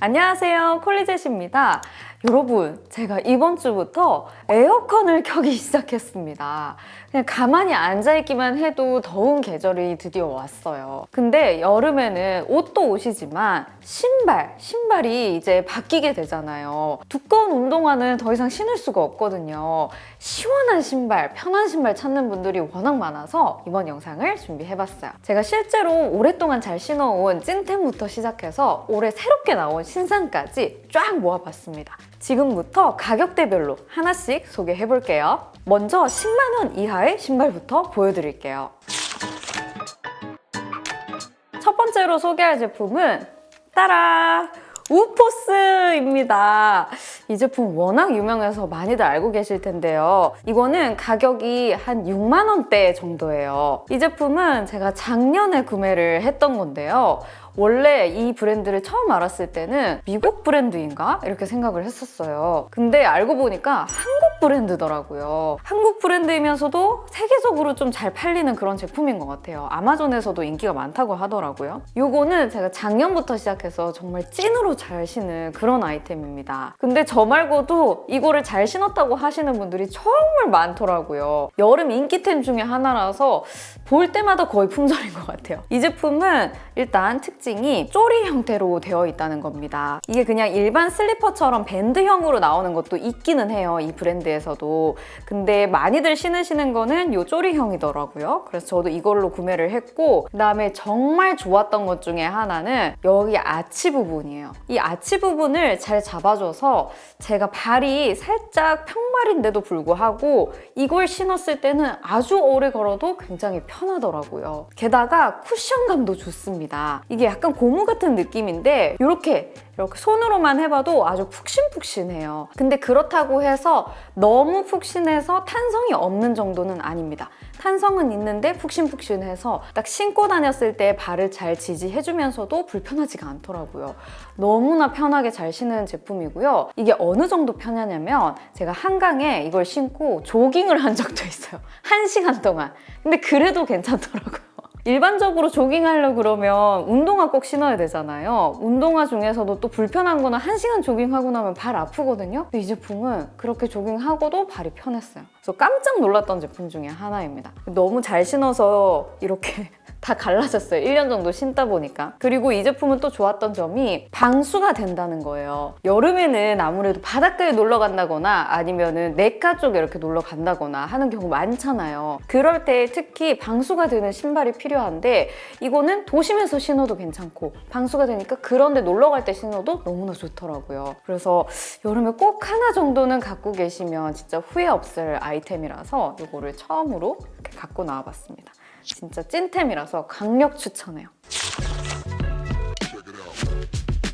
안녕하세요. 콜리젯입니다 여러분 제가 이번 주부터 에어컨을 켜기 시작했습니다. 그냥 가만히 앉아있기만 해도 더운 계절이 드디어 왔어요. 근데 여름에는 옷도 옷이지만 신발, 신발이 이제 바뀌게 되잖아요. 두꺼운 운동화는 더 이상 신을 수가 없거든요. 시원한 신발, 편한 신발 찾는 분들이 워낙 많아서 이번 영상을 준비해봤어요. 제가 실제로 오랫동안 잘 신어온 찐템부터 시작해서 올해 새롭게 나온 신상까지 쫙 모아봤습니다 지금부터 가격대별로 하나씩 소개해볼게요. 먼저 10만원 이하의 신발부터 보여드릴게요. 첫 번째로 소개할 제품은 따라! 우포스입니다. 이 제품 워낙 유명해서 많이들 알고 계실 텐데요. 이거는 가격이 한 6만 원대 정도예요. 이 제품은 제가 작년에 구매를 했던 건데요. 원래 이 브랜드를 처음 알았을 때는 미국 브랜드인가? 이렇게 생각을 했었어요. 근데 알고 보니까 한국 브랜드더라고요. 한국 브랜드이면서도 세계적으로 좀 잘 팔리는 그런 제품인 것 같아요. 아마존에서도 인기가 많다고 하더라고요. 이거는 제가 작년부터 시작해서 정말 찐으로 잘 신은 그런 아이템입니다. 근데 저 말고도 이거를 잘 신었다고 하시는 분들이 정말 많더라고요. 여름 인기템 중에 하나라서 볼 때마다 거의 품절인 것 같아요. 이 제품은 일단 특징 이 쪼리 형태로 되어 있다는 겁니다. 이게 그냥 일반 슬리퍼처럼 밴드형으로 나오는 것도 있기는 해요. 이 브랜드에서도. 근데 많이들 신으시는 거는 이 쪼리형이더라고요. 그래서 저도 이걸로 구매를 했고 그다음에 정말 좋았던 것 중에 하나는 여기 아치 부분이에요. 이 아치 부분을 잘 잡아줘서 제가 발이 살짝 평발인데도 불구하고 이걸 신었을 때는 아주 오래 걸어도 굉장히 편하더라고요. 게다가 쿠션감도 좋습니다. 이게 약간 고무 같은 느낌인데 이렇게 이렇게 손으로만 해봐도 아주 푹신푹신해요. 근데 그렇다고 해서 너무 푹신해서 탄성이 없는 정도는 아닙니다. 탄성은 있는데 푹신푹신해서 딱 신고 다녔을 때 발을 잘 지지해주면서도 불편하지가 않더라고요. 너무나 편하게 잘 신는 제품이고요. 이게 어느 정도 편하냐면 제가 한강에 이걸 신고 조깅을 한 적도 있어요. 한 시간 동안. 근데 그래도 괜찮더라고요. 일반적으로 조깅하려 그러면 운동화 꼭 신어야 되잖아요. 운동화 중에서도 또 불편한 거는 1시간 조깅하고 나면 발 아프거든요. 근데 이 제품은 그렇게 조깅하고도 발이 편했어요. 그래서 깜짝 놀랐던 제품 중에 하나입니다. 너무 잘 신어서 이렇게 다 갈라졌어요. 1년 정도 신다 보니까. 그리고 이 제품은 또 좋았던 점이 방수가 된다는 거예요. 여름에는 아무래도 바닷가에 놀러 간다거나 아니면은 내과 쪽에 이렇게 놀러 간다거나 하는 경우 많잖아요. 그럴 때 특히 방수가 되는 신발이 필요한데 이거는 도심에서 신어도 괜찮고 방수가 되니까 그런 데 놀러 갈 때 신어도 너무나 좋더라고요. 그래서 여름에 꼭 하나 정도는 갖고 계시면 진짜 후회 없을 아이템이라서 이거를 처음으로 갖고 나와봤습니다. 진짜 찐템이라서 강력 추천해요.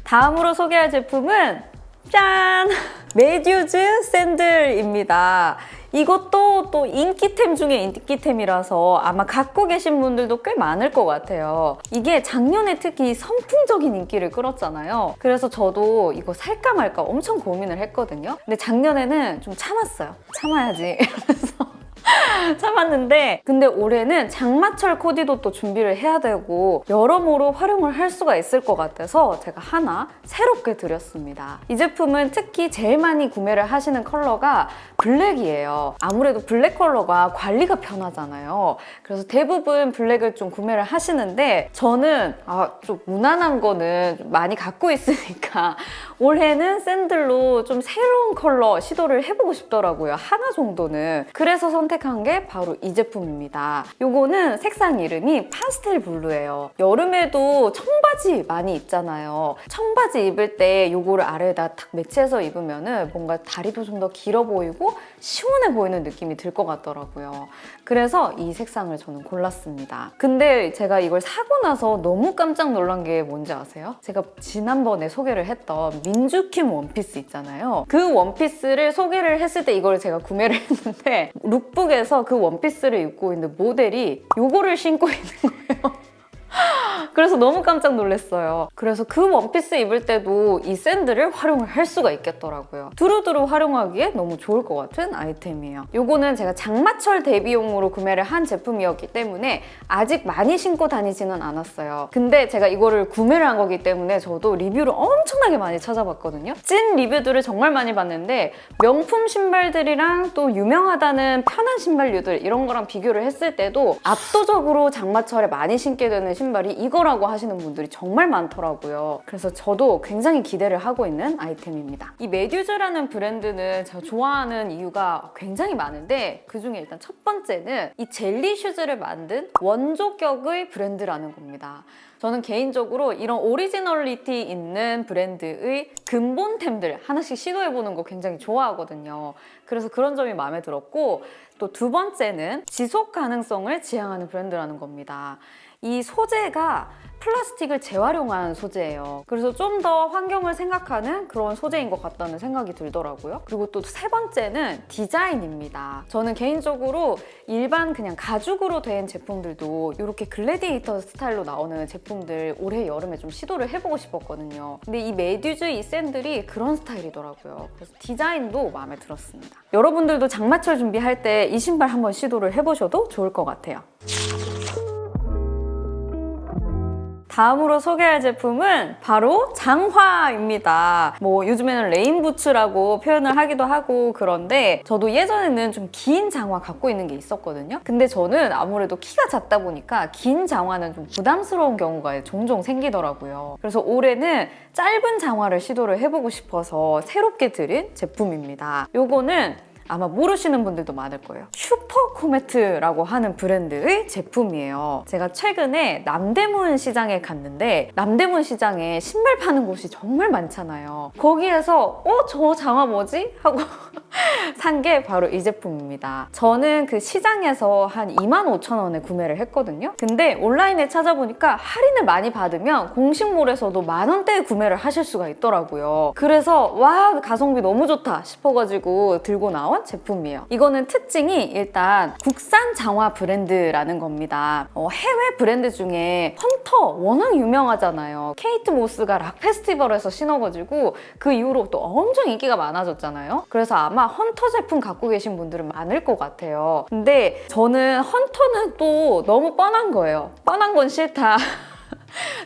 다음으로 소개할 제품은 짠! 메듀즈 샌들입니다. 이것도 또 인기템 중에 인기템이라서 아마 갖고 계신 분들도 꽤 많을 것 같아요. 이게 작년에 특히 선풍적인 인기를 끌었잖아요. 그래서 저도 이거 살까 말까 엄청 고민을 했거든요. 근데 작년에는 좀 참았어요. 참아야지 이러면서 참았는데 근데 올해는 장마철 코디도 또 준비를 해야 되고 여러모로 활용을 할 수가 있을 것 같아서 제가 하나 새롭게 들였습니다. 이 제품은 특히 제일 많이 구매를 하시는 컬러가 블랙이에요. 아무래도 블랙 컬러가 관리가 편하잖아요. 그래서 대부분 블랙을 좀 구매를 하시는데 저는 아, 좀 무난한 거는 좀 많이 갖고 있으니까 올해는 샌들로 좀 새로운 컬러 시도를 해보고 싶더라고요. 하나 정도는. 그래서 선택한 게 바로 이 제품입니다. 요거는 색상 이름이 파스텔 블루예요. 여름에도 청바지 많이 입잖아요. 청바지 입을 때 요거를 아래에다 탁 매치해서 입으면 뭔가 다리도 좀 더 길어 보이고 시원해 보이는 느낌이 들 것 같더라고요. 그래서 이 색상을 저는 골랐습니다. 근데 제가 이걸 사고 나서 너무 깜짝 놀란 게 뭔지 아세요? 제가 지난번에 소개를 했던 민주킴 원피스 있잖아요. 그 원피스를 소개를 했을 때 이걸 제가 구매를 했는데 룩북에서 그 원피스를 입고 있는 모델이 이거를 신고 있는 거예요. 그래서 너무 깜짝 놀랐어요. 그래서 그 원피스 입을 때도 이 샌들을 활용을 할 수가 있겠더라고요. 두루두루 활용하기에 너무 좋을 것 같은 아이템이에요. 요거는 제가 장마철 대비용으로 구매를 한 제품이었기 때문에 아직 많이 신고 다니지는 않았어요. 근데 제가 이거를 구매를 한 거기 때문에 저도 리뷰를 엄청나게 많이 찾아봤거든요. 찐 리뷰들을 정말 많이 봤는데 명품 신발들이랑 또 유명하다는 편한 신발류들 이런 거랑 비교를 했을 때도 압도적으로 장마철에 많이 신게 되는 신발 이 이거라고 하시는 분들이 정말 많더라고요. 그래서 저도 굉장히 기대를 하고 있는 아이템입니다. 이 메듀즈라는 브랜드는 제가 좋아하는 이유가 굉장히 많은데 그중에 일단 첫 번째는 이 젤리 슈즈를 만든 원조격의 브랜드라는 겁니다. 저는 개인적으로 이런 오리지널리티 있는 브랜드의 근본템들 하나씩 시도해보는 거 굉장히 좋아하거든요. 그래서 그런 점이 마음에 들었고 또 두 번째는 지속 가능성을 지향하는 브랜드라는 겁니다. 이 소재가 플라스틱을 재활용한 소재예요. 그래서 좀 더 환경을 생각하는 그런 소재인 것 같다는 생각이 들더라고요. 그리고 또 세 번째는 디자인입니다. 저는 개인적으로 일반 그냥 가죽으로 된 제품들도 이렇게 글래디에이터 스타일로 나오는 제품들 올해 여름에 좀 시도를 해보고 싶었거든요. 근데 이 메듀즈 이 샌들이 그런 스타일이더라고요. 그래서 디자인도 마음에 들었습니다. 여러분들도 장마철 준비할 때 이 신발 한번 시도를 해보셔도 좋을 것 같아요. 다음으로 소개할 제품은 바로 장화입니다. 뭐 요즘에는 레인부츠라고 표현을 하기도 하고 그런데 저도 예전에는 좀 긴 장화 갖고 있는 게 있었거든요. 근데 저는 아무래도 키가 작다 보니까 긴 장화는 좀 부담스러운 경우가 종종 생기더라고요. 그래서 올해는 짧은 장화를 시도를 해보고 싶어서 새롭게 들인 제품입니다. 요거는 아마 모르시는 분들도 많을 거예요. 슈퍼코메트라고 하는 브랜드의 제품이에요. 제가 최근에 남대문 시장에 갔는데 남대문 시장에 신발 파는 곳이 정말 많잖아요. 거기에서 어? 저 장화 뭐지? 하고 산 게 바로 이 제품입니다. 저는 그 시장에서 한 2만 5천 원에 구매를 했거든요. 근데 온라인에 찾아보니까 할인을 많이 받으면 공식몰에서도 만 원대에 구매를 하실 수가 있더라고요. 그래서 와 가성비 너무 좋다 싶어가지고 들고 나온 제품이에요. 이거는 특징이 일단 국산 장화 브랜드라는 겁니다. 어, 해외 브랜드 중에 헌터 워낙 유명하잖아요. 케이트 모스가 락 페스티벌에서 신어가지고 그 이후로 또 엄청 인기가 많아졌잖아요. 그래서 아마 헌터 제품 갖고 계신 분들은 많을 것 같아요. 근데 저는 헌터는 또 너무 뻔한 거예요. 뻔한 건 싫다.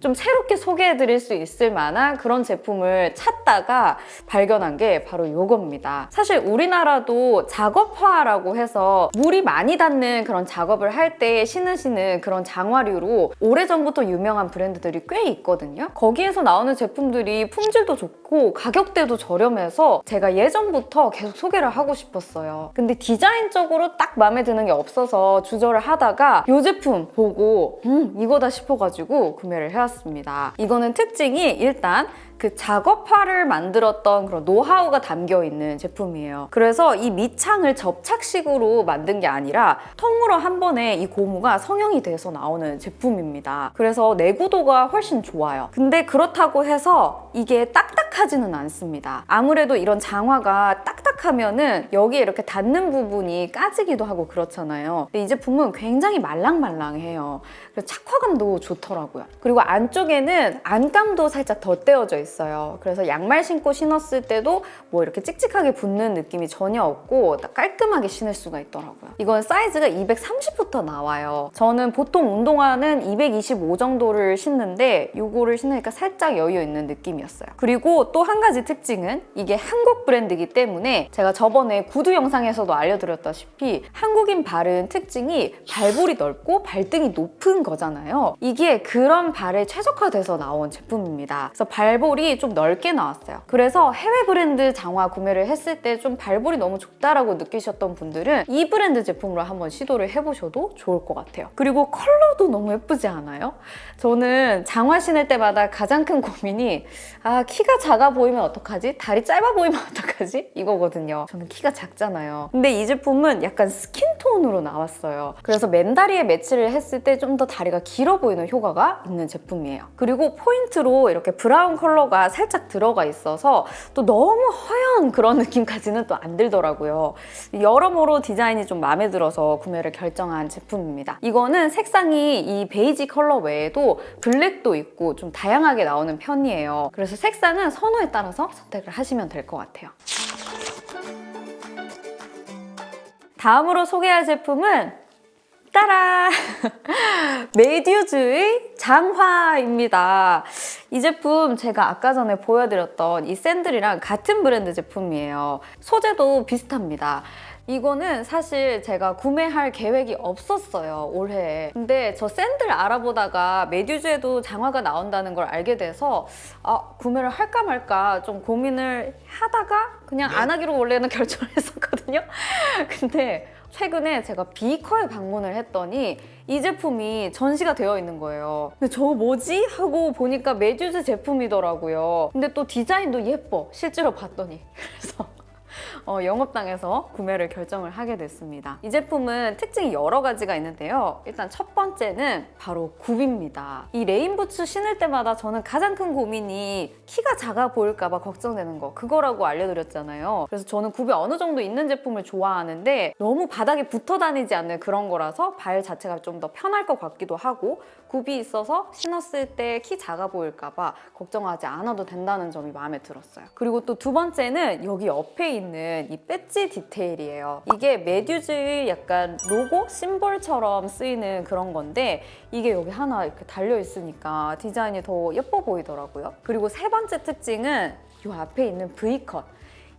좀 새롭게 소개해드릴 수 있을 만한 그런 제품을 찾다가 발견한 게 바로 이겁니다. 사실 우리나라도 작업화라고 해서 물이 많이 닿는 그런 작업을 할 때 신으시는 그런 장화류로 오래전부터 유명한 브랜드들이 꽤 있거든요. 거기에서 나오는 제품들이 품질도 좋고 가격대도 저렴해서 제가 예전부터 계속 소개를 하고 싶었어요. 근데 디자인적으로 딱 마음에 드는 게 없어서 주저를 하다가 이 제품 보고 음 이거다 싶어가지고 구매 를 해왔습니다. 이거는 특징이 일단 그 작업화를 만들었던 그런 노하우가 담겨 있는 제품이에요. 그래서 이 밑창을 접착식으로 만든 게 아니라 통으로 한 번에 이 고무가 성형이 돼서 나오는 제품입니다. 그래서 내구도가 훨씬 좋아요. 근데 그렇다고 해서 이게 딱딱하지는 않습니다. 아무래도 이런 장화가 딱딱하면 은 여기에 이렇게 닿는 부분이 까지기도 하고 그렇잖아요. 근데 이 제품은 굉장히 말랑말랑해요. 그래서 착화감도 좋더라고요. 그리고 안쪽에는 안감도 살짝 덧대어져 있어요. 있어요. 그래서 양말 신고 신었을 때도 뭐 이렇게 찍찍하게 붙는 느낌이 전혀 없고 깔끔하게 신을 수가 있더라고요. 이건 사이즈가 230부터 나와요. 저는 보통 운동화는 225 정도를 신는데 이거를 신으니까 살짝 여유 있는 느낌이었어요. 그리고 또 한 가지 특징은 이게 한국 브랜드이기 때문에 제가 저번에 구두 영상에서도 알려드렸다시피 한국인 발은 특징이 발볼이 넓고 발등이 높은 거잖아요. 이게 그런 발에 최적화돼서 나온 제품입니다. 그래서 발볼이 발볼이 좀 넓게 나왔어요. 그래서 해외 브랜드 장화 구매를 했을 때 좀 발볼이 너무 좁다라고 느끼셨던 분들은 이 브랜드 제품으로 한번 시도를 해보셔도 좋을 것 같아요. 그리고 컬러도 너무 예쁘지 않아요? 저는 장화 신을 때마다 가장 큰 고민이 아 키가 작아 보이면 어떡하지? 다리 짧아 보이면 어떡하지? 이거거든요. 저는 키가 작잖아요. 근데 이 제품은 약간 스킨톤으로 나왔어요. 그래서 맨다리에 매치를 했을 때 좀 더 다리가 길어 보이는 효과가 있는 제품이에요. 그리고 포인트로 이렇게 브라운 컬러 가 살짝 들어가 있어서 또 너무 허연 그런 느낌까지는 또 안 들더라고요. 여러모로 디자인이 좀 마음에 들어서 구매를 결정한 제품입니다. 이거는 색상이 이 베이지 컬러 외에도 블랙도 있고 좀 다양하게 나오는 편이에요. 그래서 색상은 선호에 따라서 선택을 하시면 될 것 같아요. 다음으로 소개할 제품은 따라! 메듀즈의 장화입니다. 이 제품 제가 아까 전에 보여드렸던 이 샌들이랑 같은 브랜드 제품이에요. 소재도 비슷합니다. 이거는 사실 제가 구매할 계획이 없었어요, 올해. 근데 저 샌들 알아보다가 메듀즈에도 장화가 나온다는 걸 알게 돼서 아, 구매를 할까 말까 좀 고민을 하다가 그냥 안 하기로 원래는 결정을 했었거든요. 근데 최근에 제가 비커에 방문을 했더니 이 제품이 전시가 되어 있는 거예요. 근데 저 뭐지? 하고 보니까 메듀즈 제품이더라고요. 근데 또 디자인도 예뻐. 실제로 봤더니. 그래서 어, 영업당해서 구매를 결정을 하게 됐습니다. 이 제품은 특징이 여러 가지가 있는데요. 일단 첫 번째는 바로 굽입니다. 이 레인부츠 신을 때마다 저는 가장 큰 고민이 키가 작아 보일까 봐 걱정되는 거 그거라고 알려드렸잖아요. 그래서 저는 굽이 어느 정도 있는 제품을 좋아하는데 너무 바닥에 붙어 다니지 않는 그런 거라서 발 자체가 좀 더 편할 것 같기도 하고 굽이 있어서 신었을 때 키 작아 보일까 봐 걱정하지 않아도 된다는 점이 마음에 들었어요. 그리고 또 두 번째는 여기 옆에 있는 이 배지 디테일이에요. 이게 메듀즈의 약간 로고 심볼처럼 쓰이는 그런 건데 이게 여기 하나 이렇게 달려 있으니까 디자인이 더 예뻐 보이더라고요. 그리고 세 번째 특징은 이 앞에 있는 V컷.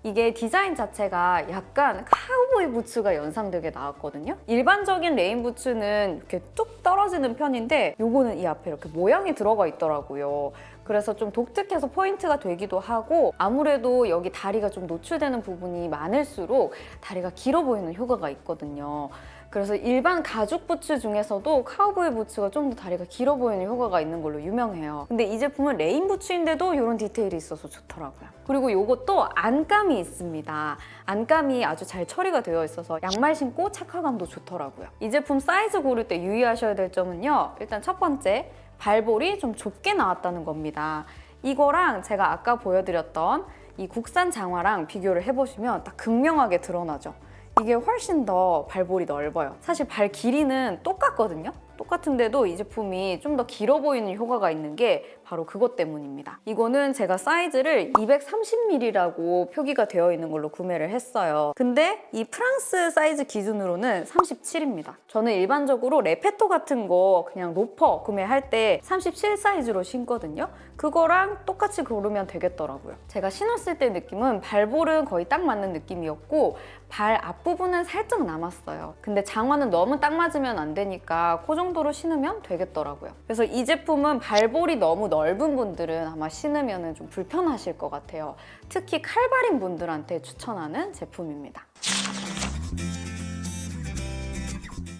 이게 디자인 자체가 약간 카우보이 부츠가 연상되게 나왔거든요. 일반적인 레인 부츠는 이렇게 뚝 떨어지는 편인데 요거는 이 앞에 이렇게 모양이 들어가 있더라고요. 그래서 좀 독특해서 포인트가 되기도 하고 아무래도 여기 다리가 좀 노출되는 부분이 많을수록 다리가 길어 보이는 효과가 있거든요. 그래서 일반 가죽 부츠 중에서도 카우보이 부츠가 좀 더 다리가 길어 보이는 효과가 있는 걸로 유명해요. 근데 이 제품은 레인 부츠인데도 이런 디테일이 있어서 좋더라고요. 그리고 이것도 안감이 있습니다. 안감이 아주 잘 처리가 되어 있어서 양말 신고 착화감도 좋더라고요. 이 제품 사이즈 고를 때 유의하셔야 될 점은요. 일단 첫 번째, 발볼이 좀 좁게 나왔다는 겁니다. 이거랑 제가 아까 보여드렸던 이 국산 장화랑 비교를 해보시면 딱 극명하게 드러나죠. 이게 훨씬 더 발볼이 넓어요. 사실 발 길이는 똑같거든요. 똑같은데도 이 제품이 좀 더 길어 보이는 효과가 있는 게 바로 그것 때문입니다. 이거는 제가 사이즈를 230mm라고 표기가 되어 있는 걸로 구매를 했어요. 근데 이 프랑스 사이즈 기준으로는 37입니다. 저는 일반적으로 레페토 같은 거 그냥 로퍼 구매할 때 37 사이즈로 신거든요. 그거랑 똑같이 고르면 되겠더라고요. 제가 신었을 때 느낌은 발볼은 거의 딱 맞는 느낌이었고 발 앞부분은 살짝 남았어요. 근데 장화는 너무 딱 맞으면 안 되니까 그 정도로 신으면 되겠더라고요. 그래서 이 제품은 발볼이 너무 넓은 분들은 아마 신으면 좀 불편하실 것 같아요. 특히 칼발인 분들한테 추천하는 제품입니다.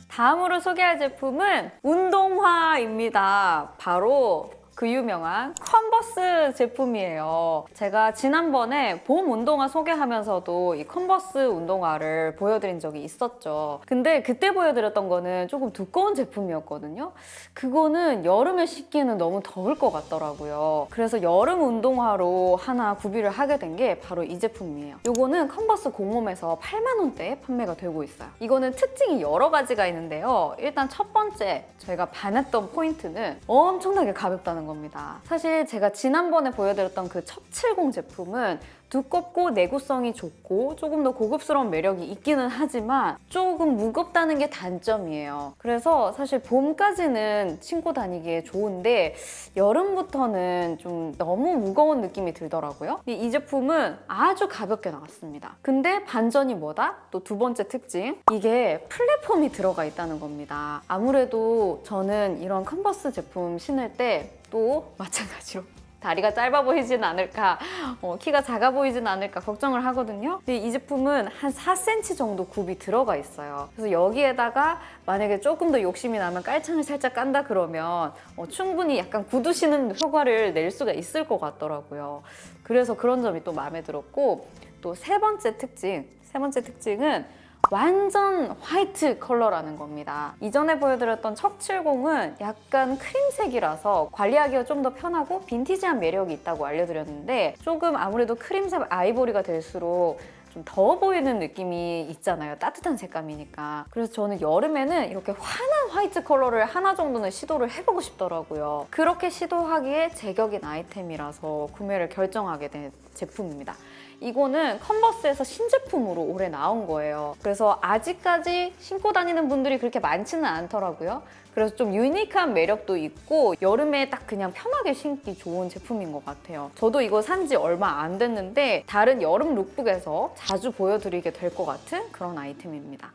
다음으로 소개할 제품은 운동화입니다. 바로 그 유명한 컨버스 제품이에요. 제가 지난번에 봄 운동화 소개하면서도 이 컨버스 운동화를 보여드린 적이 있었죠. 근데 그때 보여드렸던 거는 조금 두꺼운 제품이었거든요. 그거는 여름에 신기에는 너무 더울 것 같더라고요. 그래서 여름 운동화로 하나 구비를 하게 된 게 바로 이 제품이에요. 이거는 컨버스 공홈에서 8만 원대에 판매가 되고 있어요. 이거는 특징이 여러 가지가 있는데요. 일단 첫 번째 제가 반했던 포인트는 엄청나게 가볍다는 겁니다. 사실 제가 지난번에 보여드렸던 그 척70 제품은 두껍고 내구성이 좋고 조금 더 고급스러운 매력이 있기는 하지만 조금 무겁다는 게 단점이에요. 그래서 사실 봄까지는 신고 다니기에 좋은데 여름부터는 좀 너무 무거운 느낌이 들더라고요. 이 제품은 아주 가볍게 나왔습니다. 근데 반전이 뭐다? 또 두 번째 특징. 이게 플랫폼이 들어가 있다는 겁니다. 아무래도 저는 이런 컨버스 제품 신을 때 또 마찬가지로 다리가 짧아 보이진 않을까, 어, 키가 작아 보이진 않을까 걱정을 하거든요. 근데 이 제품은 한 4cm 정도 굽이 들어가 있어요. 그래서 여기에다가 만약에 조금 더 욕심이 나면 깔창을 살짝 깐다 그러면 어, 충분히 약간 신은 효과를 낼 수가 있을 것 같더라고요. 그래서 그런 점이 또 마음에 들었고 또 세 번째 특징, 세 번째 특징은 완전 화이트 컬러라는 겁니다. 이전에 보여드렸던 척70은 약간 크림색이라서 관리하기가 좀 더 편하고 빈티지한 매력이 있다고 알려드렸는데 조금 아무래도 크림색 아이보리가 될수록 좀 더워 보이는 느낌이 있잖아요. 따뜻한 색감이니까. 그래서 저는 여름에는 이렇게 환한 화이트 컬러를 하나 정도는 시도를 해보고 싶더라고요. 그렇게 시도하기에 제격인 아이템이라서 구매를 결정하게 된 제품입니다. 이거는 컨버스에서 신제품으로 올해 나온 거예요. 그래서 아직까지 신고 다니는 분들이 그렇게 많지는 않더라고요. 그래서 좀 유니크한 매력도 있고 여름에 딱 그냥 편하게 신기 좋은 제품인 것 같아요. 저도 이거 산 지 얼마 안 됐는데 다른 여름 lookbook에서 자주 보여드리게 될 것 같은 그런 아이템입니다.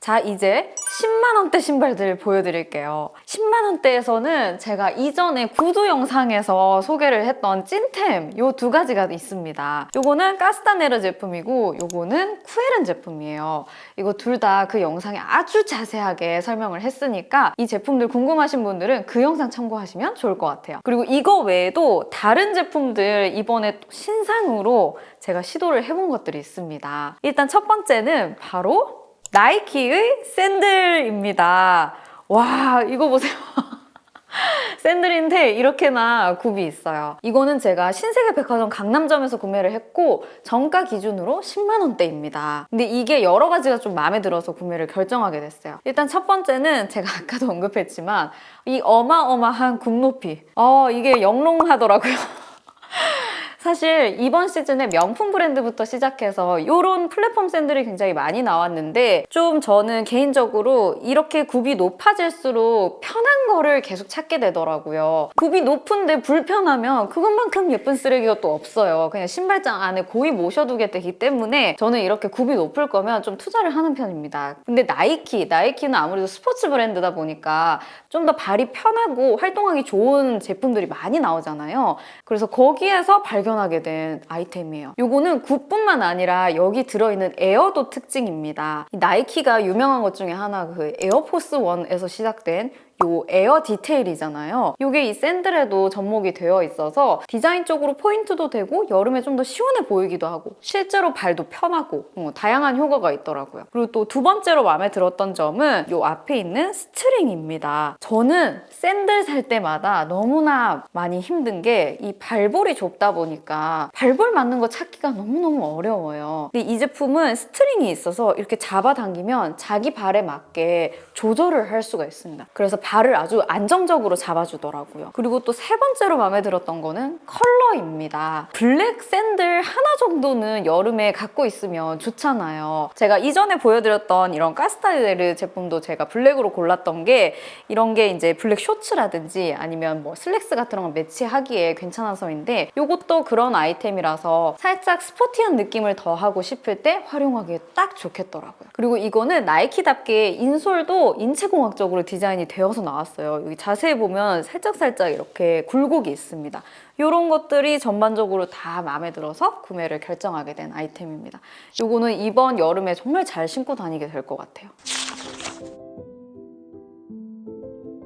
자, 이제 10만원대 신발들 보여드릴게요. 10만원대에서는 제가 이전에 구두 영상에서 소개를 했던 찐템 요 두 가지가 있습니다. 요거는 까스타네르 제품이고 요거는 쿠에른 제품이에요. 이거 둘 다 그 영상에 아주 자세하게 설명을 했으니까 이 제품들 궁금하신 분들은 그 영상 참고하시면 좋을 것 같아요. 그리고 이거 외에도 다른 제품들 이번에 또 신상으로 제가 시도를 해본 것들이 있습니다. 일단 첫 번째는 바로 나이키의 샌들입니다. 와, 이거 보세요. 샌들인데 이렇게나 굽이 있어요. 이거는 제가 신세계 백화점 강남점에서 구매를 했고 정가 기준으로 10만 원대입니다. 근데 이게 여러 가지가 좀 마음에 들어서 구매를 결정하게 됐어요. 일단 첫 번째는 제가 아까도 언급했지만 이 어마어마한 굽 높이. 어, 이게 영롱하더라고요. 사실 이번 시즌에 명품 브랜드부터 시작해서 이런 플랫폼 샌들이 굉장히 많이 나왔는데 좀 저는 개인적으로 이렇게 굽이 높아질수록 편한 거를 계속 찾게 되더라고요. 굽이 높은데 불편하면 그것만큼 예쁜 쓰레기가 또 없어요. 그냥 신발장 안에 고이 모셔두게 되기 때문에 저는 이렇게 굽이 높을 거면 좀 투자를 하는 편입니다. 근데 나이키, 나이키는 아무래도 스포츠 브랜드다 보니까 좀 더 발이 편하고 활동하기 좋은 제품들이 많이 나오잖아요. 그래서 거기에서 발견 하게 된 아이템이에요. 요거는 굽뿐만 아니라 여기 들어있는 에어도 특징입니다. 이 나이키가 유명한 것 중에 하나 그 에어포스 1에서 시작된 요 에어 디테일이잖아요. 이게 이 샌들에도 접목이 되어 있어서 디자인적으로 포인트도 되고 여름에 좀 더 시원해 보이기도 하고 실제로 발도 편하고 어, 다양한 효과가 있더라고요. 그리고 또 두 번째로 마음에 들었던 점은 요 앞에 있는 스트링입니다. 저는 샌들 살 때마다 너무나 많이 힘든 게 이 발볼이 좁다 보니까 발볼 맞는 거 찾기가 너무너무 어려워요. 근데 이 제품은 스트링이 있어서 이렇게 잡아당기면 자기 발에 맞게 조절을 할 수가 있습니다. 그래서 발을 아주 안정적으로 잡아주더라고요. 그리고 또 세 번째로 마음에 들었던 거는 컬러입니다. 블랙 샌들 하나 정도는 여름에 갖고 있으면 좋잖아요. 제가 이전에 보여드렸던 이런 카스타네르 제품도 제가 블랙으로 골랐던 게 이런 게 이제 블랙 쇼츠라든지 아니면 뭐 슬랙스 같은 거 매치하기에 괜찮아서인데 이것도 그런 아이템이라서 살짝 스포티한 느낌을 더하고 싶을 때 활용하기에 딱 좋겠더라고요. 그리고 이거는 나이키답게 인솔도 인체공학적으로 디자인이 되어 서 나왔어요. 여기 자세히 보면 살짝살짝 이렇게 굴곡이 있습니다. 이런 것들이 전반적으로 다 마음에 들어서 구매를 결정하게 된 아이템입니다. 이거는 이번 여름에 정말 잘 신고 다니게 될 것 같아요.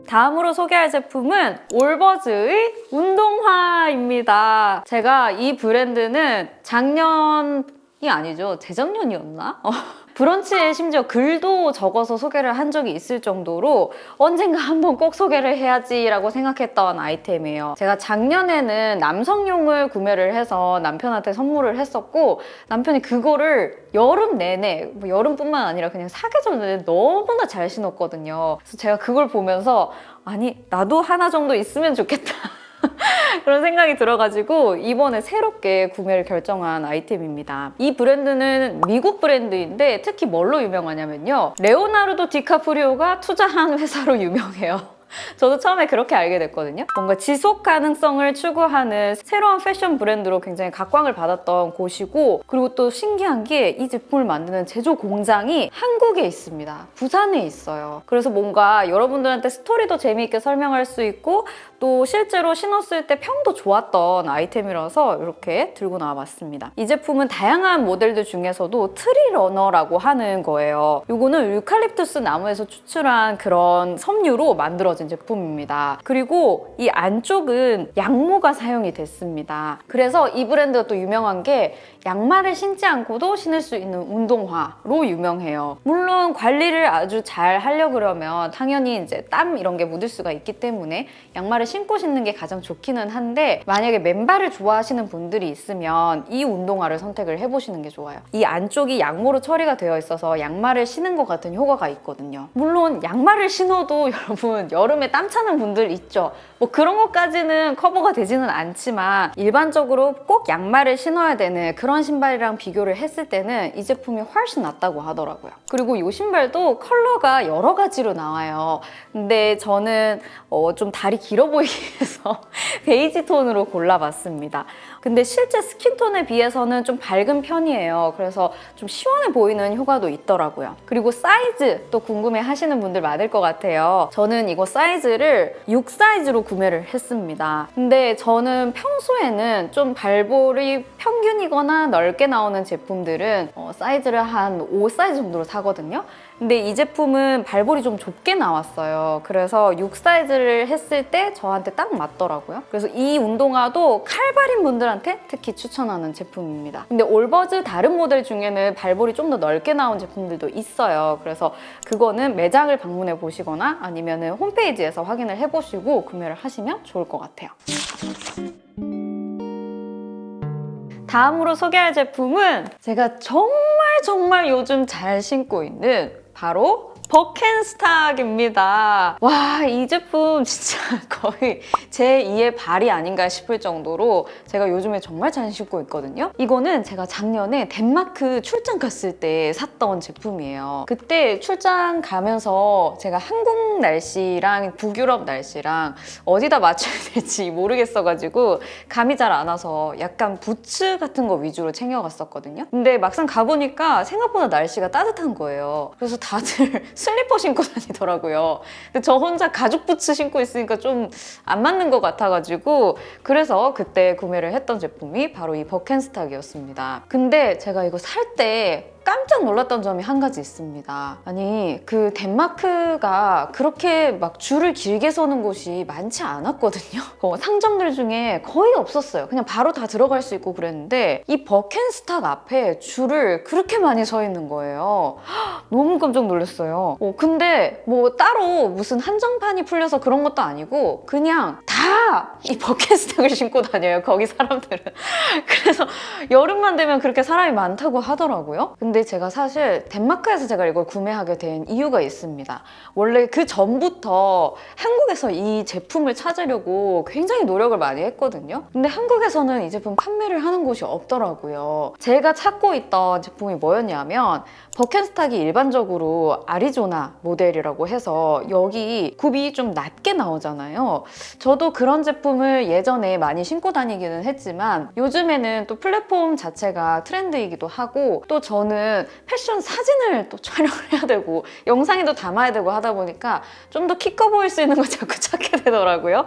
다음으로 소개할 제품은 올버즈의 운동화입니다. 제가 이 브랜드는 작년이 아니죠. 재작년이었나? 브런치에 심지어 글도 적어서 소개를 한 적이 있을 정도로 언젠가 한번 꼭 소개를 해야지라고 생각했던 아이템이에요. 제가 작년에는 남성용을 구매를 해서 남편한테 선물을 했었고 남편이 그거를 여름 내내 뭐 여름뿐만 아니라 그냥 사계절 내내 너무나 잘 신었거든요. 그래서 제가 그걸 보면서 아니 나도 하나 정도 있으면 좋겠다. 그런 생각이 들어가지고 이번에 새롭게 구매를 결정한 아이템입니다. 이 브랜드는 미국 브랜드인데 특히 뭘로 유명하냐면요. 레오나르도 디카프리오가 투자한 회사로 유명해요. 저도 처음에 그렇게 알게 됐거든요. 뭔가 지속 가능성을 추구하는 새로운 패션 브랜드로 굉장히 각광을 받았던 곳이고 그리고 또 신기한 게 이 제품을 만드는 제조 공장이 한국에 있습니다. 부산에 있어요. 그래서 뭔가 여러분들한테 스토리도 재미있게 설명할 수 있고 또 실제로 신었을 때 평도 좋았던 아이템이라서 이렇게 들고 나와봤습니다. 이 제품은 다양한 모델들 중에서도 트리 러너라고 하는 거예요. 이거는 유칼립투스 나무에서 추출한 그런 섬유로 만들어진 제품입니다. 그리고 이 안쪽은 양모가 사용이 됐습니다. 그래서 이 브랜드가 또 유명한 게 양말을 신지 않고도 신을 수 있는 운동화로 유명해요. 물론 관리를 아주 잘 하려 그러면 당연히 이제 땀 이런 게 묻을 수가 있기 때문에 양말을 신고 신는 게 가장 좋기는 한데 만약에 맨발을 좋아하시는 분들이 있으면 이 운동화를 선택을 해보시는 게 좋아요. 이 안쪽이 양모로 처리가 되어 있어서 양말을 신은 것 같은 효과가 있거든요. 물론 양말을 신어도 여러분 여름에 땀 차는 분들 있죠. 뭐 그런 것까지는 커버가 되지는 않지만 일반적으로 꼭 양말을 신어야 되는 그런 신발이랑 비교를 했을 때는 이 제품이 훨씬 낫다고 하더라고요. 그리고 이 신발도 컬러가 여러 가지로 나와요. 근데 저는 어, 좀 다리 길어 보이 기 위해서 베이지 톤으로 골라봤습니다. 근데 실제 skin tone에 비해서는 좀 밝은 편이에요. 그래서 좀 시원해 보이는 효과도 있더라고요. 그리고 사이즈 또 궁금해 하시는 분들 많을 것 같아요. 저는 이거 사이즈를 6 사이즈로 구매를 했습니다. 근데 저는 평소에는 좀 발볼이 평균이거나 넓게 나오는 제품들은 어, 사이즈를 한 5 사이즈 정도로 사거든요. 근데 이 제품은 발볼이 좀 좁게 나왔어요. 그래서 6 사이즈를 했을 때 저한테 딱 맞더라고요. 그래서 이 운동화도 칼발인 분들한테 특히 추천하는 제품입니다. 근데 올버즈 다른 모델 중에는 발볼이 좀 더 넓게 나온 제품들도 있어요. 그래서 그거는 매장을 방문해 보시거나 아니면 홈페이지에서 확인을 해보시고 구매를 하시면 좋을 것 같아요. 다음으로 소개할 제품은 제가 정말 정말 요즘 잘 신고 있는 바로 버켄스탁입니다. 와, 이 제품 진짜 거의 제 2의 발이 아닌가 싶을 정도로 제가 요즘에 정말 잘 신고 있거든요. 이거는 제가 작년에 덴마크 출장 갔을 때 샀던 제품이에요. 그때 출장 가면서 제가 한국 날씨랑 북유럽 날씨랑 어디다 맞춰야 될지 모르겠어가지고 감이 잘 안 와서 약간 부츠 같은 거 위주로 챙겨갔었거든요. 근데 막상 가보니까 생각보다 날씨가 따뜻한 거예요. 그래서 다들 슬리퍼 신고 다니더라고요. 근데 저 혼자 가죽 부츠 신고 있으니까 좀 안 맞는 것 같아가지고 그래서 그때 구매를 했던 제품이 바로 이 버켄스탁이었습니다. 근데 제가 이거 살 때 깜짝 놀랐던 점이 한 가지 있습니다. 아니 그 덴마크가 그렇게 막 줄을 길게 서는 곳이 많지 않았거든요. 어, 상점들 중에 거의 없었어요. 그냥 바로 다 들어갈 수 있고 그랬는데 이 버켄스탁 앞에 줄을 그렇게 많이 서 있는 거예요. 너무 깜짝 놀랐어요. 어, 근데 뭐 따로 무슨 한정판이 풀려서 그런 것도 아니고 그냥 다 이 버켄스탁을 신고 다녀요. 거기 사람들은. 그래서 여름만 되면 그렇게 사람이 많다고 하더라고요. 근데 제가 사실 덴마크에서 제가 이걸 구매하게 된 이유가 있습니다. 원래 그 전부터 한국에서 이 제품을 찾으려고 굉장히 노력을 많이 했거든요. 근데 한국에서는 이 제품 판매를 하는 곳이 없더라고요. 제가 찾고 있던 제품이 뭐였냐면 버켄스탁이 일반적으로 아리조나 모델이라고 해서 여기 굽이 좀 낮게 나오잖아요. 저도 그런 제품을 예전에 많이 신고 다니기는 했지만 요즘에는 또 플랫폼 자체가 트렌드이기도 하고 또 저는 패션 사진을 또 촬영을 해야 되고 영상에도 담아야 되고 하다 보니까 좀 더 키 커 보일 수 있는 걸 자꾸 찾게 되더라고요.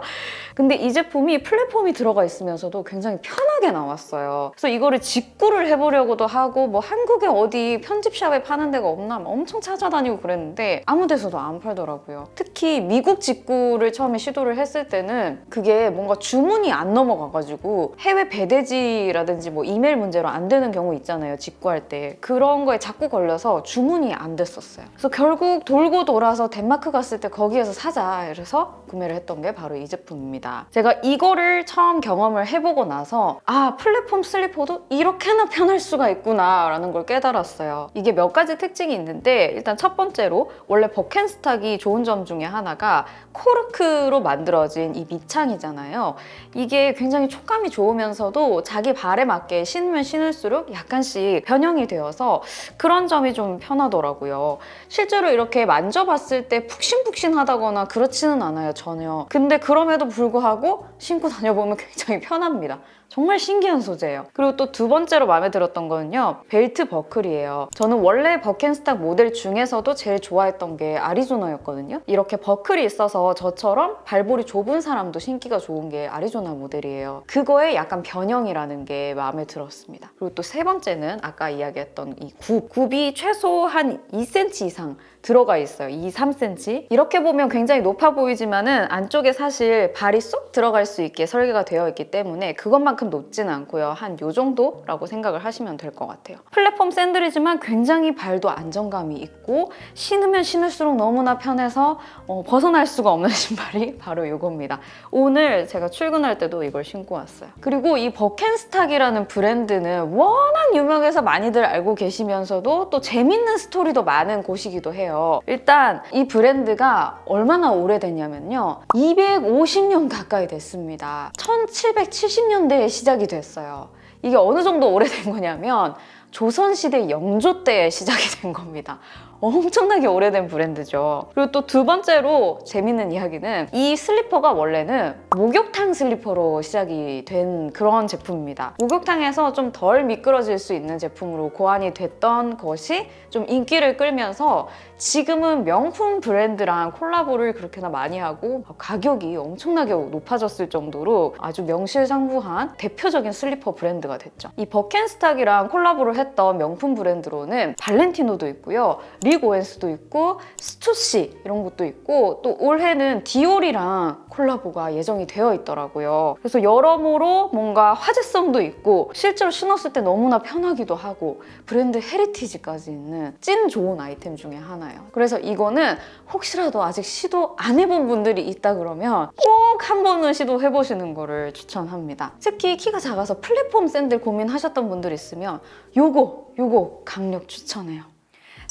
근데 이 제품이 플랫폼이 들어가 있으면서도 굉장히 편하게 나왔어요. 그래서 이거를 직구를 해보려고도 하고 뭐 한국에 어디 편집샵에 파는 데가 없나 엄청 찾아다니고 그랬는데 아무 데서도 안 팔더라고요. 특히 미국 직구를 처음에 시도를 했을 때는 그게 뭔가 주문이 안 넘어가가지고 해외 배대지라든지 뭐 이메일 문제로 안 되는 경우 있잖아요. 직구할 때. 그런 거에 자꾸 걸려서 주문이 안 됐었어요. 그래서 결국 돌고 돌아서 덴마크 갔을 때 거기에서 사자 이래서 구매를 했던 게 바로 이 제품입니다. 제가 이거를 처음 경험을 해보고 나서 아 플랫폼 슬리퍼도 이렇게나 편할 수가 있구나 라는 걸 깨달았어요. 이게 몇 가지 특징이 있는데 일단 첫 번째로 원래 버켄스탁이 좋은 점 중에 하나가 코르크로 만들어진 이 밑창이잖아요. 이게 굉장히 촉감이 좋으면서도 자기 발에 맞게 신으면 신을수록 약간씩 변형이 되어서 그런 점이 좀 편하더라고요. 실제로 이렇게 만져봤을 때 푹신푹신하다거나 그렇지는 않아요, 전혀. 근데 그럼에도 불구하고 신고 다녀보면 굉장히 편합니다. 정말 신기한 소재예요. 그리고 또 두 번째로 마음에 들었던 거는요. 벨트 버클이에요. 저는 원래 버켄스탁 모델 중에서도 제일 좋아했던 게 아리조나였거든요. 이렇게 버클이 있어서 저처럼 발볼이 좁은 사람도 신기가 좋은 게 아리조나 모델이에요. 그거에 약간 변형이라는 게 마음에 들었습니다. 그리고 또 세 번째는 아까 이야기했던 이 굽. 굽이 최소 한 2cm 이상 들어가 있어요. 2, 3cm. 이렇게 보면 굉장히 높아 보이지만 은 안쪽에 사실 발이 쏙 들어갈 수 있게 설계가 되어 있기 때문에 그것만큼 높지는 않고요. 한 요 정도라고 생각을 하시면 될 것 같아요. 플랫폼 샌들이지만 굉장히 발도 안정감이 있고 신으면 신을수록 너무나 편해서 어, 벗어날 수가 없는 신발이 바로 이겁니다. 오늘 제가 출근할 때도 이걸 신고 왔어요. 그리고 이 버켄스탁이라는 브랜드는 워낙 유명해서 많이들 알고 계시면서도 또 재밌는 스토리도 많은 곳이기도 해요. 일단 이 브랜드가 얼마나 오래됐냐면요. 250년 가까이 됐습니다. 1770년대에 시작이 됐어요. 이게 어느 정도 오래된 거냐면 조선시대 영조 때 시작이 된 겁니다. 엄청나게 오래된 브랜드죠. 그리고 또 두 번째로 재밌는 이야기는 이 슬리퍼가 원래는 목욕탕 슬리퍼로 시작이 된 그런 제품입니다. 목욕탕에서 좀 덜 미끄러질 수 있는 제품으로 고안이 됐던 것이 좀 인기를 끌면서 지금은 명품 브랜드랑 콜라보를 그렇게나 많이 하고 가격이 엄청나게 높아졌을 정도로 아주 명실상부한 대표적인 슬리퍼 브랜드가 됐죠. 이 버켄스탁이랑 콜라보를 했던 명품 브랜드로는 발렌티노도 있고요. 릭 오웬스도 있고 스투시 이런 것도 있고 또 올해는 디올이랑 콜라보가 예정이 되어 있더라고요. 그래서 여러모로 뭔가 화제성도 있고 실제로 신었을 때 너무나 편하기도 하고 브랜드 heritage까지 있는 찐 좋은 아이템 중에 하나예요. 그래서 이거는 혹시라도 아직 시도 안 해본 분들이 있다 그러면 꼭 한 번은 시도해 보시는 거를 추천합니다. 특히 키가 작아서 플랫폼 샌들 고민하셨던 분들 있으면 요거 요거 강력 추천해요.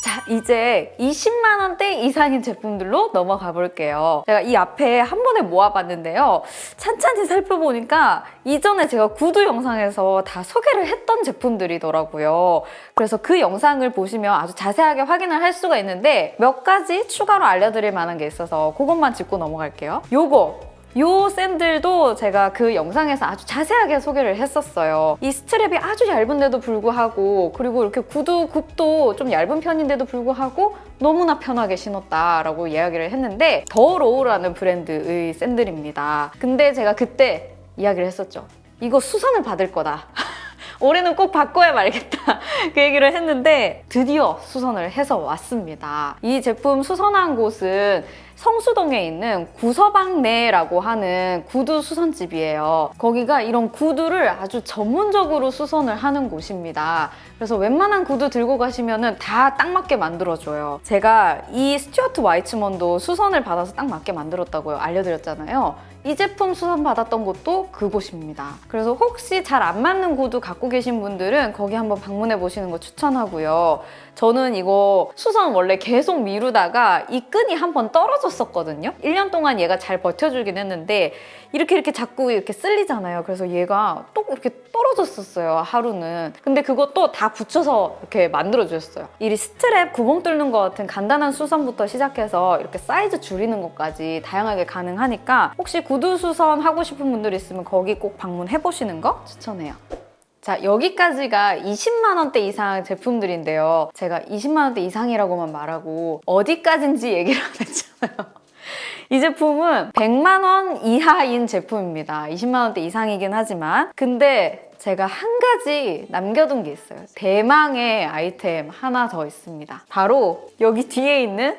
자, 이제 20만 원대 이상인 제품들로 넘어가 볼게요. 제가 이 앞에 한 번에 모아봤는데요. 찬찬히 살펴보니까 이전에 제가 구두 영상에서 다 소개를 했던 제품들이더라고요. 그래서 그 영상을 보시면 아주 자세하게 확인을 할 수가 있는데 몇 가지 추가로 알려드릴 만한 게 있어서 그것만 짚고 넘어갈게요. 요거 요 샌들도 제가 그 영상에서 아주 자세하게 소개를 했었어요. 이 strap이 아주 얇은데도 불구하고 그리고 이렇게 구두 굽도 좀 얇은 편인데도 불구하고 너무나 편하게 신었다라고 이야기를 했는데 더 로우라는 브랜드의 샌들입니다. 근데 제가 그때 이야기를 했었죠. 이거 수선을 받을 거다. 올해는 꼭 바꿔야 말겠다 그 얘기를 했는데 드디어 수선을 해서 왔습니다. 이 제품 수선한 곳은 성수동에 있는 구서방내라고 하는 구두 수선집이에요. 거기가 이런 구두를 아주 전문적으로 수선을 하는 곳입니다. 그래서 웬만한 구두 들고 가시면 다 딱 맞게 만들어줘요. 제가 이 스튜어트 와이츠먼도 수선을 받아서 딱 맞게 만들었다고요. 알려드렸잖아요. 이 제품 수선 받았던 곳도 그곳입니다. 그래서 혹시 잘 안 맞는 구두 갖고 계신 분들은 거기 한번 방문해 보시는 거 추천하고요. 저는 이거 수선 원래 계속 미루다가 이 끈이 한 번 떨어졌었거든요. 1년 동안 얘가 잘 버텨주긴 했는데 이렇게 이렇게 자꾸 이렇게 쓸리잖아요. 그래서 얘가 또 이렇게 떨어졌었어요. 하루는. 근데 그것도 다 붙여서 이렇게 만들어주셨어요. 이 스트랩 구멍 뚫는 것 같은 간단한 수선부터 시작해서 이렇게 사이즈 줄이는 것까지 다양하게 가능하니까 혹시 구두 수선 하고 싶은 분들 있으면 거기 꼭 방문해보시는 거 추천해요. 자, 여기까지가 20만 원대 이상 제품들인데요. 제가 20만 원대 이상이라고만 말하고 어디까지인지 얘기를 안 했잖아요. 이 제품은 100만 원 이하인 제품입니다. 20만 원대 이상이긴 하지만 근데 제가 한 가지 남겨둔 게 있어요. 대망의 아이템 하나 더 있습니다. 바로 여기 뒤에 있는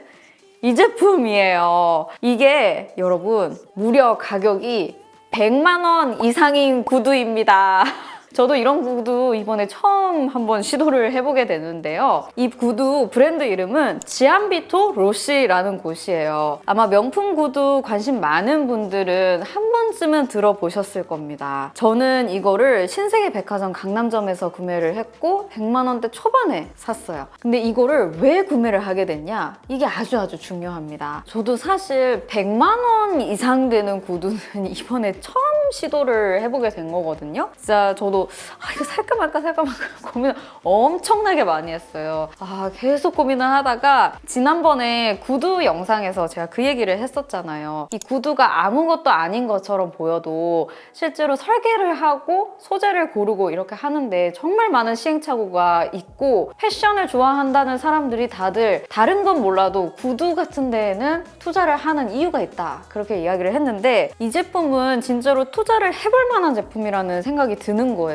이 제품이에요. 이게 여러분 무려 가격이 100만 원 이상인 구두입니다. 저도 이런 구두 이번에 처음 한번 시도를 해보게 되는데요. 이 구두 브랜드 이름은 지안비토 로시라는 곳이에요. 아마 명품 구두 관심 많은 분들은 한 번쯤은 들어보셨을 겁니다. 저는 이거를 신세계 백화점 강남점에서 구매를 했고 100만 원대 초반에 샀어요. 근데 이거를 왜 구매를 하게 됐냐? 이게 아주 아주 중요합니다. 저도 사실 100만 원 이상 되는 구두는 이번에 처음 시도를 해보게 된 거거든요. 진짜 저도 아, 이거 살까 말까 살까 말까 고민을 엄청나게 많이 했어요. 아, 계속 고민을 하다가 지난번에 구두 영상에서 제가 그 얘기를 했었잖아요. 이 구두가 아무것도 아닌 것처럼 보여도 실제로 설계를 하고 소재를 고르고 이렇게 하는데 정말 많은 시행착오가 있고 패션을 좋아한다는 사람들이 다들 다른 건 몰라도 구두 같은 데에는 투자를 하는 이유가 있다. 그렇게 이야기를 했는데 이 제품은 진짜로 투자를 해볼 만한 제품이라는 생각이 드는 거예요.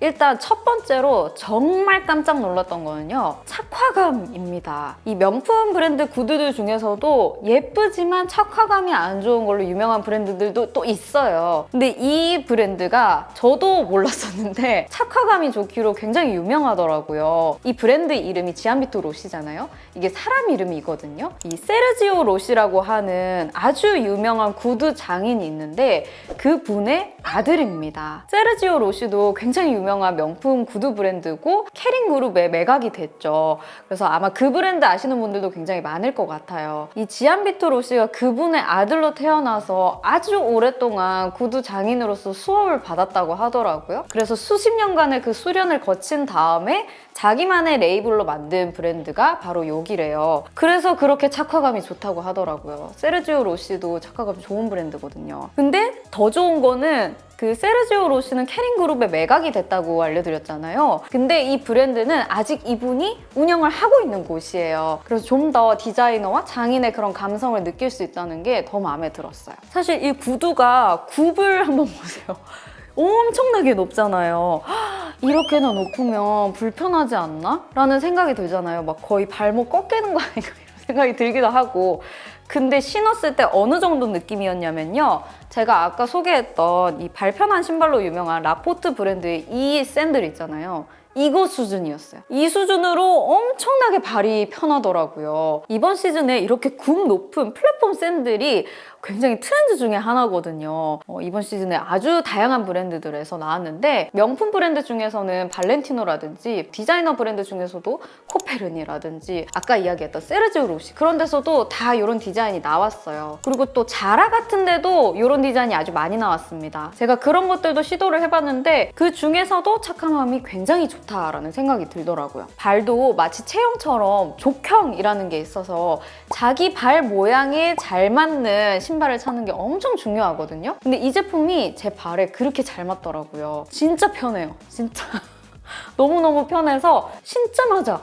일단 첫 번째로 정말 깜짝 놀랐던 거는요. 착화감입니다. 이 명품 브랜드 구두들 중에서도 예쁘지만 착화감이 안 좋은 걸로 유명한 브랜드들도 또 있어요. 근데 이 브랜드가 저도 몰랐었는데 착화감이 좋기로 굉장히 유명하더라고요. 이 브랜드 이름이 지안비토 로시잖아요. 이게 사람 이름이거든요. 이 세르지오 로시라고 하는 아주 유명한 구두 장인이 있는데 그 분의 아들입니다. 세르지오 로시도 굉장히 유명한 명품 구두 브랜드고 케링 그룹에 매각이 됐죠. 그래서 아마 그 브랜드 아시는 분들도 굉장히 많을 것 같아요. 이 지안비토 로시가 그분의 아들로 태어나서 아주 오랫동안 구두 장인으로서 수업을 받았다고 하더라고요. 그래서 수십 년간의 그 수련을 거친 다음에 자기만의 레이블로 만든 브랜드가 바로 여기래요. 그래서 그렇게 착화감이 좋다고 하더라고요. 세르지오 로시도 착화감이 좋은 브랜드거든요. 근데 더 좋은 거는 그 세르지오 로시는 캐링 그룹에 매각이 됐다고 알려드렸잖아요. 근데 이 브랜드는 아직 이분이 운영을 하고 있는 곳이에요. 그래서 좀 더 디자이너와 장인의 그런 감성을 느낄 수 있다는 게 더 마음에 들었어요. 사실 이 구두가 굽을 한번 보세요. 엄청나게 높잖아요. 이렇게나 높으면 불편하지 않나? 라는 생각이 들잖아요. 막 거의 발목 꺾이는 거 아닌가 이런 생각이 들기도 하고 근데 신었을 때 어느 정도 느낌이었냐면요. 제가 아까 소개했던 이 발편한 신발로 유명한 라포트 브랜드의 이 샌들 있잖아요. 이거 수준이었어요. 이 수준으로 엄청나게 발이 편하더라고요. 이번 시즌에 이렇게 굽 높은 플랫폼 샌들이 굉장히 트렌드 중에 하나거든요. 어, 이번 시즌에 아주 다양한 브랜드들에서 나왔는데 명품 브랜드 중에서는 발렌티노라든지 디자이너 브랜드 중에서도 코페르니라든지 아까 이야기했던 세르지오 로시 그런 데서도 다 이런 디자인이 나왔어요. 그리고 또 자라 같은 데도 이런 디자인이 아주 많이 나왔습니다. 제가 그런 것들도 시도를 해봤는데 그 중에서도 착함함이 굉장히 좋다라는 생각이 들더라고요. 발도 마치 체형처럼 족형이라는 게 있어서 자기 발 모양에 잘 맞는 신발을 찾는 게 엄청 중요하거든요. 근데 이 제품이 제 발에 그렇게 잘 맞더라고요. 진짜 편해요. 진짜. 너무너무 편해서 신자마자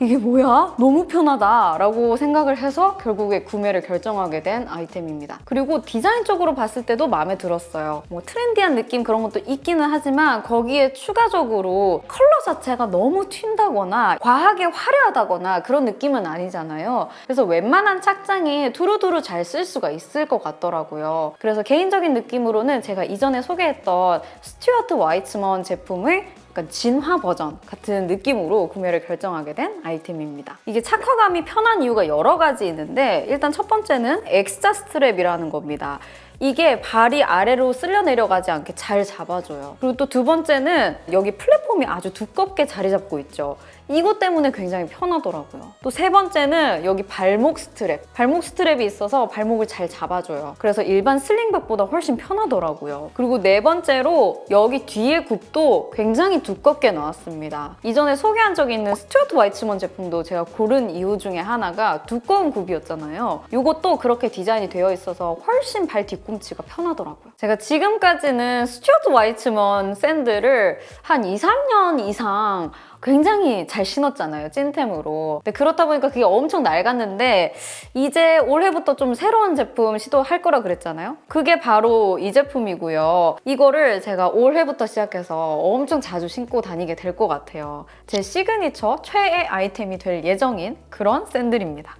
이게 뭐야? 너무 편하다 라고 생각을 해서 결국에 구매를 결정하게 된 아이템입니다. 그리고 디자인적으로 봤을 때도 마음에 들었어요. 뭐 trendy한 느낌 그런 것도 있기는 하지만 거기에 추가적으로 컬러 자체가 너무 튄다거나 과하게 화려하다거나 그런 느낌은 아니잖아요. 그래서 웬만한 착장에 두루두루 잘 쓸 수가 있을 것 같더라고요. 그래서 개인적인 느낌으로는 제가 이전에 소개했던 스튜어트 와이츠먼 제품을 약간 진화 버전 같은 느낌으로 구매를 결정하게 된 아이템입니다. 이게 착화감이 편한 이유가 여러 가지 있는데 일단 첫 번째는 엑스자 strap이라는 겁니다. 이게 발이 아래로 쓸려 내려가지 않게 잘 잡아줘요. 그리고 또 두 번째는 여기 플랫폼이 아주 두껍게 자리 잡고 있죠. 이것 때문에 굉장히 편하더라고요. 또 세 번째는 여기 발목 스트랩. 발목 strap이 있어서 발목을 잘 잡아줘요. 그래서 일반 slingback보다 훨씬 편하더라고요. 그리고 네 번째로 여기 뒤에 굽도 굉장히 두껍게 나왔습니다. 이전에 소개한 적이 있는 스튜어트 와이츠먼 제품도 제가 고른 이유 중에 하나가 두꺼운 굽이었잖아요. 이것도 그렇게 디자인이 되어 있어서 훨씬 발 뒤꿈치가 편하더라고요. 제가 지금까지는 스튜어트 와이츠먼 샌들을 한 2, 3년 이상 굉장히 잘 신었잖아요, 찐템으로. 근데 그렇다 보니까 그게 엄청 낡았는데 이제 올해부터 좀 새로운 제품 시도할 거라 그랬잖아요? 그게 바로 이 제품이고요. 이거를 제가 올해부터 시작해서 엄청 자주 신고 다니게 될 것 같아요. 제 시그니처 최애 아이템이 될 예정인 그런 샌들입니다.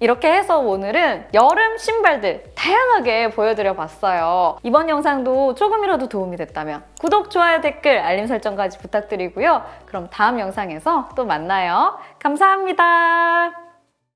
이렇게 해서 오늘은 여름 신발들 다양하게 보여드려 봤어요. 이번 영상도 조금이라도 도움이 됐다면 구독, 좋아요, 댓글, 알림 설정까지 부탁드리고요. 그럼 다음 영상에서 또 만나요. 감사합니다.